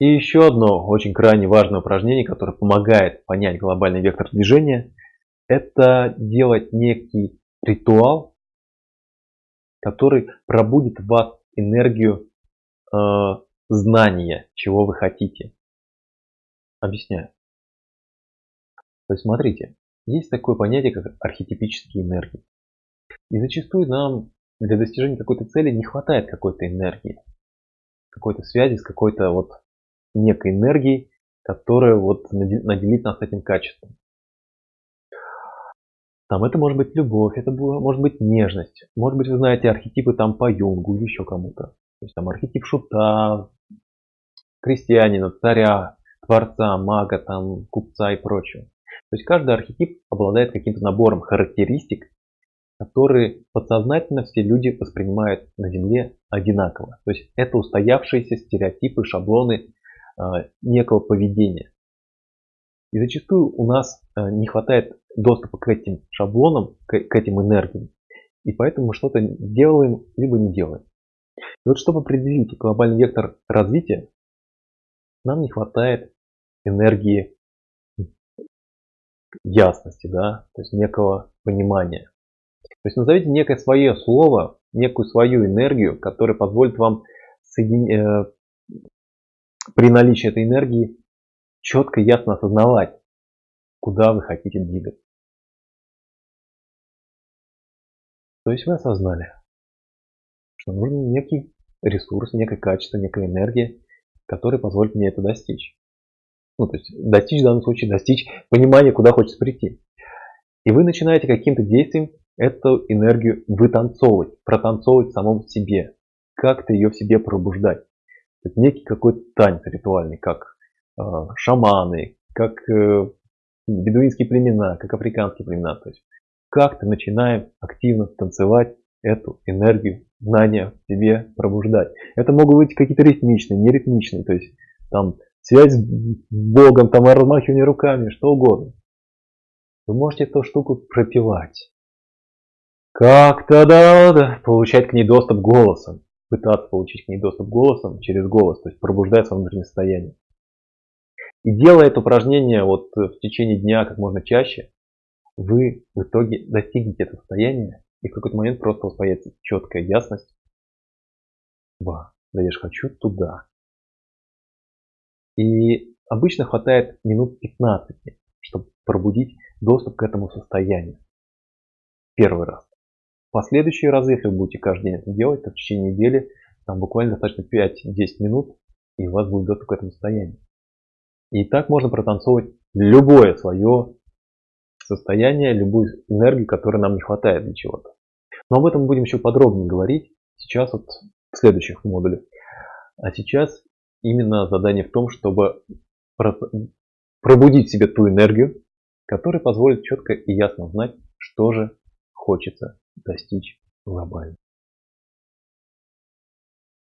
И еще одно очень крайне важное упражнение, которое помогает понять глобальный вектор движения, это делать некий ритуал, который пробудит в вас энергию э, знания, чего вы хотите. Объясняю. То есть смотрите, есть такое понятие, как архетипические энергии. И зачастую нам для достижения какой-то цели не хватает какой-то энергии, какой-то связи с какой-то вот некой энергией, которая вот наделит нас этим качеством. Там это может быть любовь, это может быть нежность. Может быть, вы знаете архетипы там по Юнгу или еще кому-то. То есть там архетип шута, крестьянина, царя, творца, мага, там, купца и прочего. То есть каждый архетип обладает каким-то набором характеристик, которые подсознательно все люди воспринимают на Земле одинаково. То есть это устоявшиеся стереотипы, шаблоны некого поведения. И зачастую у нас э, не хватает доступа к этим шаблонам, к, этим энергиям. И поэтому что-то делаем, либо не делаем. И вот чтобы определить глобальный вектор развития, нам не хватает энергии ясности, да, то есть некого понимания. То есть назовите некое свое слово, некую свою энергию, которая позволит вам соедин... при наличии этой энергии четко и ясно осознавать, куда вы хотите двигаться. То есть вы осознали, что нужен некий ресурс, некое качество, некая энергия, которая позволит мне это достичь. Ну, то есть достичь в данном случае, достичь понимания, куда хочется прийти. И вы начинаете каким-то действием эту энергию вытанцовывать, протанцовывать в самом себе, как-то ее в себе пробуждать. Это некий какой-то танец ритуальный, как э, шаманы, как э, бедуинские племена, как африканские племена. То есть как-то начинаем активно танцевать эту энергию знания в себе пробуждать. Это могут быть какие-то ритмичные, неритмичные, то есть там связь с Богом, там размахивание руками, что угодно. Вы можете эту штуку пропивать. Как-то да, да, получать к ней доступ голосом. Пытаться получить к ней доступ голосом через голос, то есть пробуждать свое внутреннее состояние. И делая это упражнение вот в течение дня как можно чаще, вы в итоге достигнете этого состояния, и в какой-то момент просто у вас появится четкая ясность. Ва, да я же хочу туда. И обычно хватает минут 15, чтобы пробудить доступ к этому состоянию. Первый раз. Последующие разы, если вы будете каждый день это делать, то в течение недели там буквально достаточно 5-10 минут, и у вас будет доступ к этому состоянию. И так можно протанцовывать любое свое состояние, любую энергию, которой нам не хватает для чего-то. Но об этом будем еще подробнее говорить сейчас вот в следующих модулях. А сейчас именно задание в том, чтобы пробудить в себе ту энергию, которая позволит четко и ясно знать, что же хочется достичь глобально.